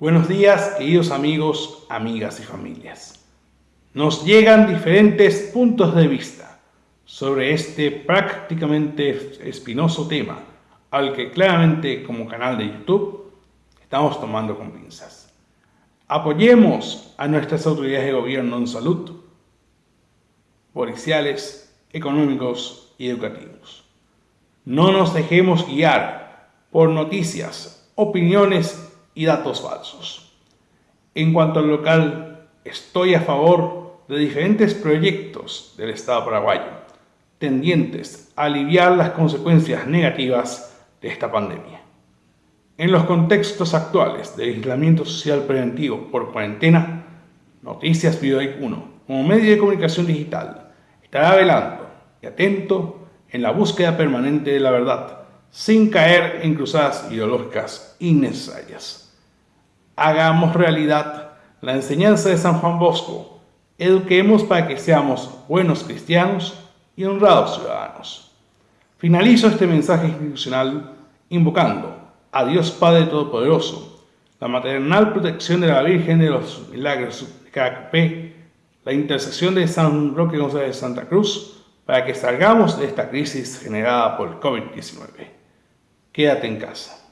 Buenos días, queridos amigos, amigas y familias. Nos llegan diferentes puntos de vista sobre este prácticamente espinoso tema, al que claramente como canal de YouTube estamos tomando con pinzas. Apoyemos a nuestras autoridades de gobierno en salud, policiales, económicos y educativos. No nos dejemos guiar por noticias, opiniones y datos falsos. En cuanto al local, estoy a favor de diferentes proyectos del Estado paraguayo, tendientes a aliviar las consecuencias negativas de esta pandemia. En los contextos actuales de aislamiento social preventivo por cuarentena, Noticias Videoic 1, como medio de comunicación digital, estará velando y atento en la búsqueda permanente de la verdad, sin caer en cruzadas ideológicas innecesarias hagamos realidad la enseñanza de San Juan Bosco, eduquemos para que seamos buenos cristianos y honrados ciudadanos. Finalizo este mensaje institucional invocando a Dios Padre Todopoderoso, la maternal protección de la Virgen de los Milagros de KKP, la intercesión de San Roque González de Santa Cruz, para que salgamos de esta crisis generada por el COVID-19. Quédate en casa.